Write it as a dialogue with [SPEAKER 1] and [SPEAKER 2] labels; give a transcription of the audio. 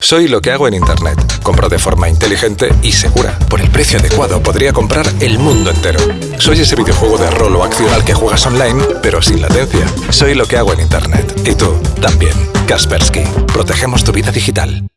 [SPEAKER 1] Soy lo que hago en Internet. Compro de forma inteligente y segura. Por el precio adecuado podría comprar el mundo entero. Soy ese videojuego de rol o acción al que juegas online, pero sin latencia. Soy lo que hago en Internet. Y tú, también. Kaspersky. Protegemos tu vida digital.